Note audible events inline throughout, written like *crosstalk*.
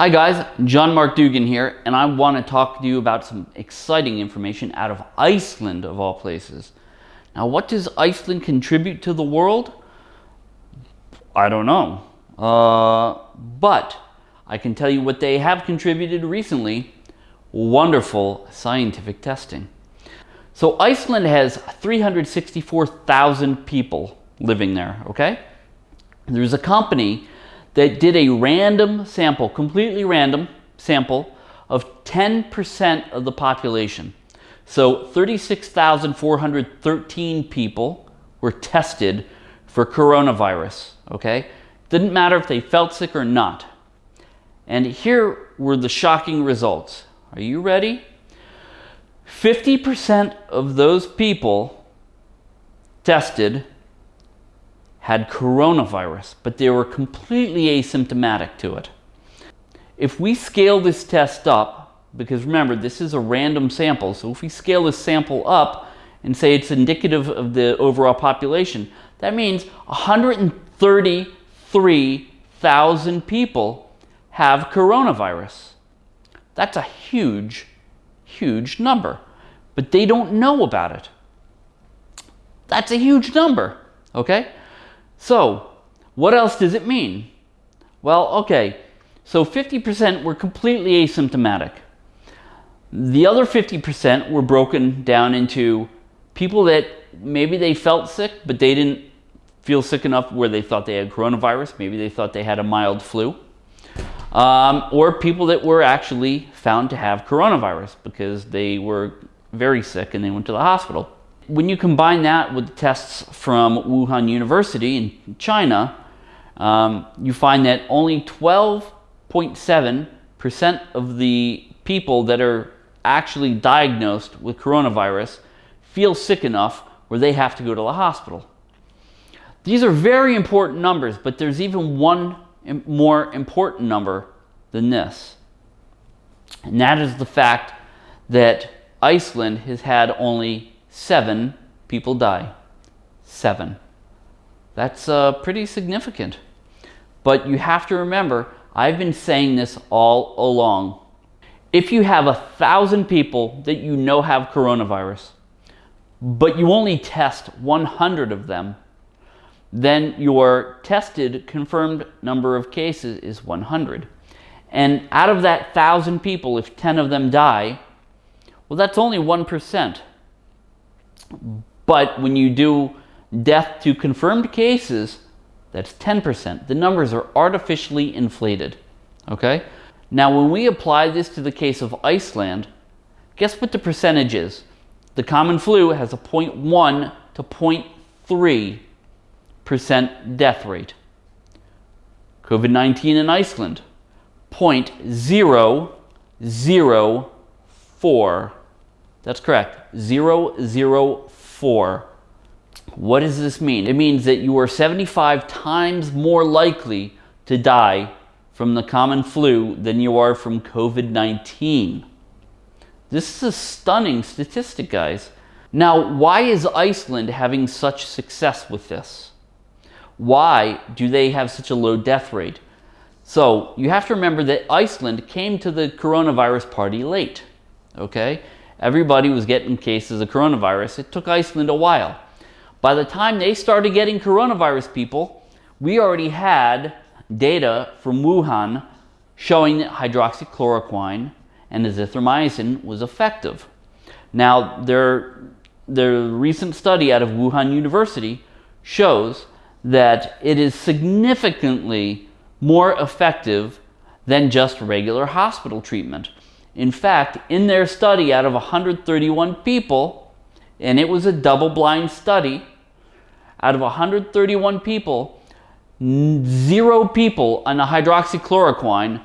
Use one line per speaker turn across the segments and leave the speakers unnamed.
Hi guys, John Mark Dougan here, and I want to talk to you about some exciting information out of Iceland, of all places. Now, what does Iceland contribute to the world? I don't know. Uh, but I can tell you what they have contributed recently. Wonderful scientific testing. So Iceland has 364,000 people living there, okay? There's a company that did a random sample, completely random sample of 10% of the population. So 36,413 people were tested for coronavirus, okay? Didn't matter if they felt sick or not. And here were the shocking results. Are you ready? 50% of those people tested had coronavirus, but they were completely asymptomatic to it. If we scale this test up, because remember, this is a random sample, so if we scale this sample up and say it's indicative of the overall population, that means 133,000 people have coronavirus. That's a huge huge number, but they don't know about it. That's a huge number, okay? So, what else does it mean? Well, okay, so 50% were completely asymptomatic. The other 50% were broken down into people that maybe they felt sick, but they didn't feel sick enough where they thought they had coronavirus. Maybe they thought they had a mild flu um, or people that were actually found to have coronavirus because they were very sick and they went to the hospital. When you combine that with the tests from Wuhan University in China, um, you find that only 12.7% of the people that are actually diagnosed with coronavirus feel sick enough where they have to go to the hospital. These are very important numbers, but there's even one more important number than this. And that is the fact that Iceland has had only seven people die. Seven. That's uh, pretty significant. But you have to remember, I've been saying this all along. If you have a thousand people that you know have coronavirus, but you only test 100 of them, then your tested confirmed number of cases is 100. And out of that 1,000 people, if 10 of them die, well, that's only 1%. But when you do death to confirmed cases, that's 10%. The numbers are artificially inflated, okay? Now, when we apply this to the case of Iceland, guess what the percentage is? The common flu has a 0.1 to 0.3 percent death rate. COVID-19 in Iceland, 0.004. That's correct, 004. What does this mean? It means that you are 75 times more likely to die from the common flu than you are from COVID-19. This is a stunning statistic, guys. Now, why is Iceland having such success with this? Why do they have such a low death rate? So you have to remember that Iceland came to the coronavirus party late, okay? Everybody was getting cases of coronavirus. It took Iceland a while. By the time they started getting coronavirus people, we already had data from Wuhan showing that hydroxychloroquine and azithromycin was effective. Now, their, their recent study out of Wuhan University shows that it is significantly more effective than just regular hospital treatment. In fact, in their study out of 131 people, and it was a double-blind study, out of 131 people, zero people on a hydroxychloroquine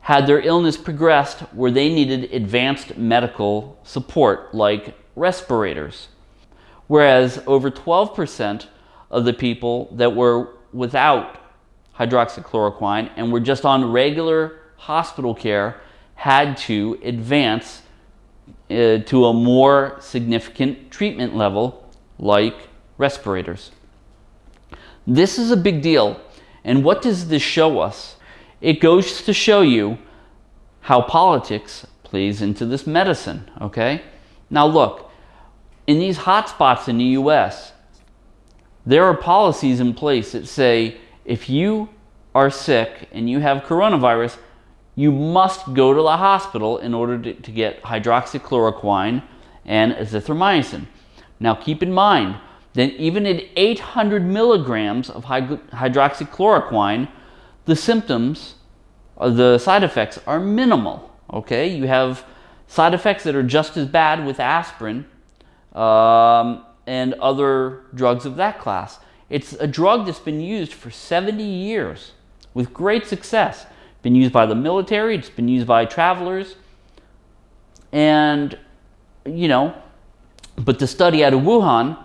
had their illness progressed where they needed advanced medical support like respirators. Whereas over 12% of the people that were without hydroxychloroquine and were just on regular hospital care had to advance uh, to a more significant treatment level like respirators. This is a big deal. And what does this show us? it goes to show you how politics plays into this medicine, okay? Now look, in these hotspots in the US, there are policies in place that say if you are sick and you have coronavirus, you must go to the hospital in order to, to get hydroxychloroquine and azithromycin. Now keep in mind that even at 800 milligrams of hydroxychloroquine, the symptoms, uh, the side effects are minimal, okay? You have side effects that are just as bad with aspirin um, and other drugs of that class. It's a drug that's been used for 70 years with great success. Been used by the military, it's been used by travelers, and you know, but the study out of Wuhan,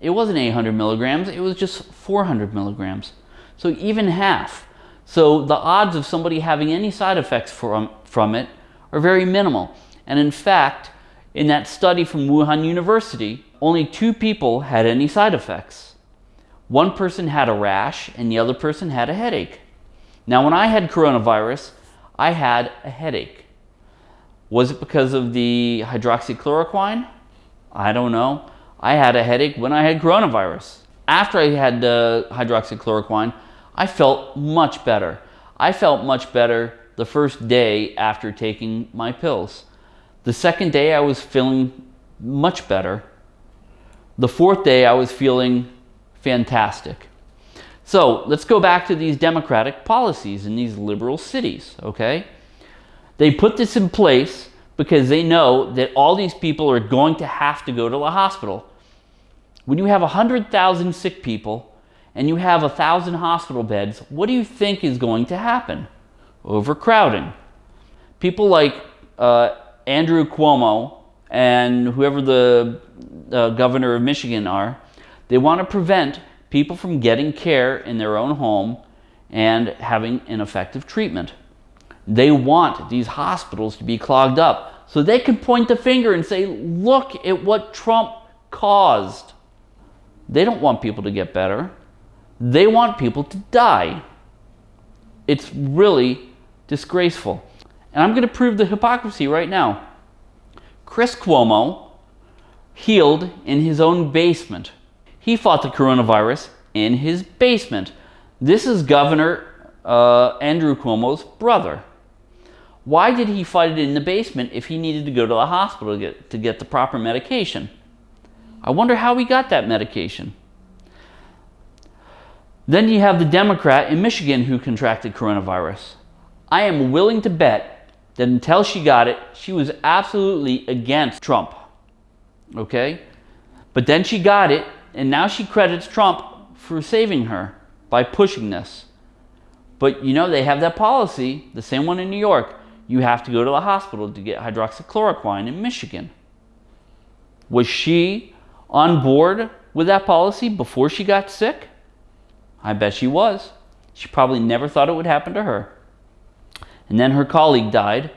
it wasn't 800 milligrams, it was just 400 milligrams. So even half. So the odds of somebody having any side effects from, from it are very minimal. And in fact, in that study from Wuhan University, only two people had any side effects. One person had a rash and the other person had a headache. Now, when I had coronavirus, I had a headache. Was it because of the hydroxychloroquine? I don't know. I had a headache when I had coronavirus. After I had the hydroxychloroquine, I felt much better. I felt much better the first day after taking my pills. The second day, I was feeling much better. The fourth day, I was feeling fantastic. So let's go back to these democratic policies in these liberal cities, okay? They put this in place because they know that all these people are going to have to go to the hospital. When you have 100,000 sick people and you have 1,000 hospital beds, what do you think is going to happen? Overcrowding. People like uh, Andrew Cuomo and whoever the uh, governor of Michigan are, they want to prevent people from getting care in their own home and having an effective treatment. They want these hospitals to be clogged up so they can point the finger and say, look at what Trump caused. They don't want people to get better. They want people to die. It's really disgraceful. And I'm going to prove the hypocrisy right now. Chris Cuomo healed in his own basement. He fought the coronavirus in his basement. This is Governor uh, Andrew Cuomo's brother. Why did he fight it in the basement if he needed to go to the hospital to get, to get the proper medication? I wonder how he got that medication. Then you have the Democrat in Michigan who contracted coronavirus. I am willing to bet that until she got it, she was absolutely against Trump. Okay? But then she got it and now she credits Trump for saving her by pushing this. But you know, they have that policy, the same one in New York. You have to go to the hospital to get hydroxychloroquine in Michigan. Was she on board with that policy before she got sick? I bet she was. She probably never thought it would happen to her. And then her colleague died,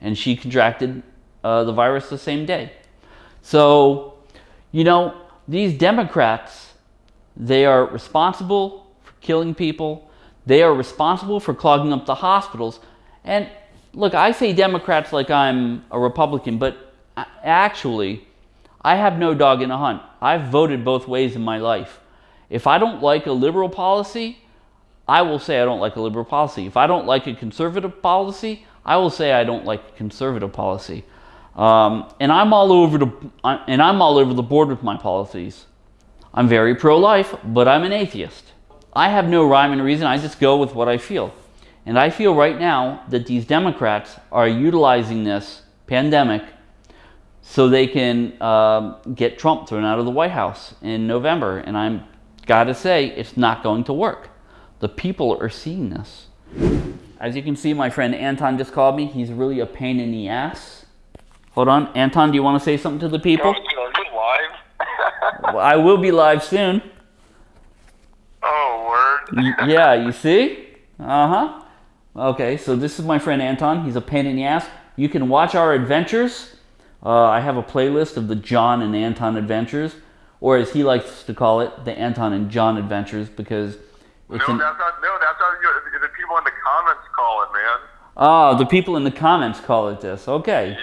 and she contracted uh, the virus the same day. So, you know, these Democrats, they are responsible for killing people. They are responsible for clogging up the hospitals. And look, I say Democrats like I'm a Republican, but actually, I have no dog in the hunt. I've voted both ways in my life. If I don't like a liberal policy, I will say I don't like a liberal policy. If I don't like a conservative policy, I will say I don't like a conservative policy. Um, and I'm all over the and I'm all over the board with my policies. I'm very pro-life, but I'm an atheist. I have no rhyme and reason. I just go with what I feel. And I feel right now that these Democrats are utilizing this pandemic so they can um, get Trump thrown out of the White House in November. And I'm got to say, it's not going to work. The people are seeing this. As you can see, my friend Anton just called me. He's really a pain in the ass. Hold on. Anton, do you want to say something to the people?
Are you live? *laughs*
well, I will be live soon.
Oh, word.
yeah, you see? Uh-huh. Okay, so this is my friend Anton. He's a pain in the ass. You can watch our adventures. Uh, I have a playlist of the John and Anton adventures, or as he likes to call it, the Anton and John adventures, because
No, that's not. No, that's not. you- The people in the comments call it, man.
oh, the people in the comments call it this. Okay.
Yeah.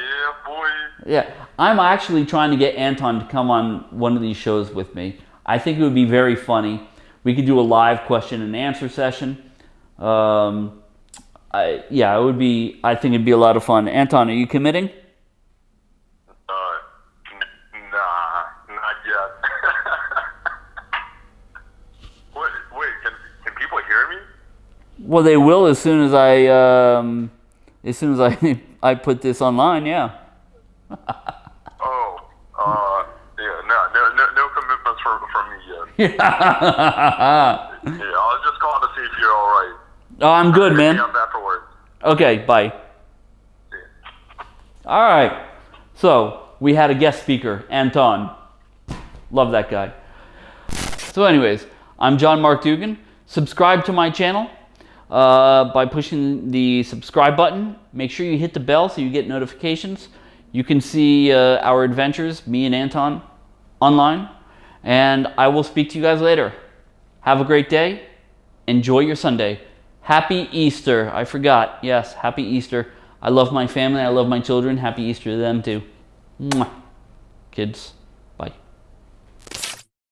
Yeah, I'm actually trying to get Anton to come on one of these shows with me. I think it would be very funny. We could do a live question and answer session. Um, I, yeah, it would be. I think it'd be a lot of fun. Anton, are you committing?
Uh, nah, not yet. *laughs* wait, wait. Can can people hear me?
Well, they will as soon as I um, as soon as I *laughs* I put this online. Yeah.
Oh, uh, yeah. No, no, no, no commitments for from me yet.
oh, *laughs*
Yeah, I was just calling to see if you're all right.
I'm good,
Hit me
man.
up afterwards.
Okay, bye.
See.
All right. So we had a guest speaker, Anton. Love that guy. So, anyways, I'm John Mark Dougan. Subscribe to my channel uh, by pushing the subscribe button. Make sure you hit the bell so you get notifications. You can see uh, our adventures, me and Anton, online. And I will speak to you guys later. Have a great day. Enjoy your Sunday. Happy Easter. I forgot. Yes, happy Easter. I love my family. I love my children. Happy Easter to them too. Mwah. Kids.